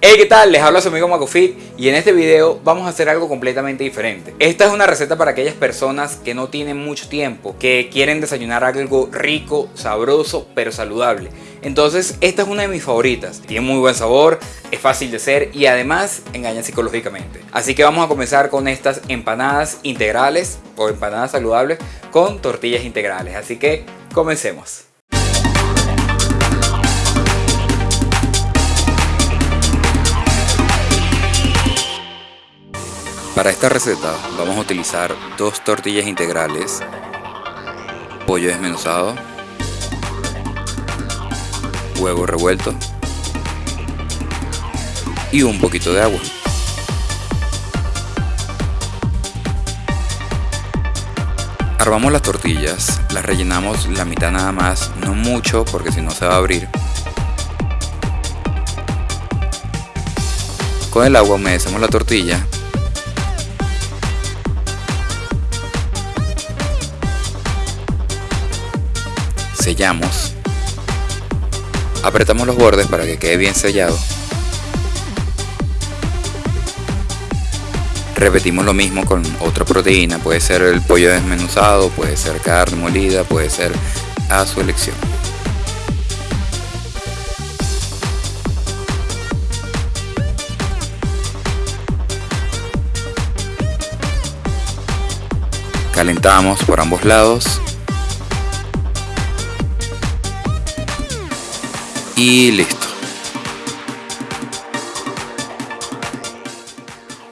Hey, ¿qué tal? Les habla su amigo Macofit y en este video vamos a hacer algo completamente diferente. Esta es una receta para aquellas personas que no tienen mucho tiempo, que quieren desayunar algo rico, sabroso, pero saludable. Entonces, esta es una de mis favoritas. Tiene muy buen sabor, es fácil de hacer y además engaña psicológicamente. Así que vamos a comenzar con estas empanadas integrales o empanadas saludables con tortillas integrales. Así que comencemos. Para esta receta vamos a utilizar dos tortillas integrales, pollo desmenuzado, huevo revuelto y un poquito de agua. Armamos las tortillas, las rellenamos la mitad nada más, no mucho porque si no se va a abrir. Con el agua humedecemos la tortilla sellamos. Apretamos los bordes para que quede bien sellado. Repetimos lo mismo con otra proteína. Puede ser el pollo desmenuzado puede ser carne molida puede ser a su elección. Calentamos por ambos lados y listo.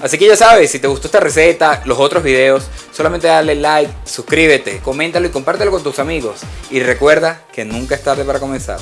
Así que ya sabes, si te gustó esta receta, los otros videos, solamente dale like, suscríbete, coméntalo y compártelo con tus amigos. Y recuerda que nunca es tarde para comenzar.